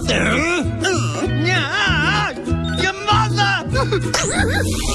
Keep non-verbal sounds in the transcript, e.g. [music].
mother? [laughs] Yeah, your mother! [laughs]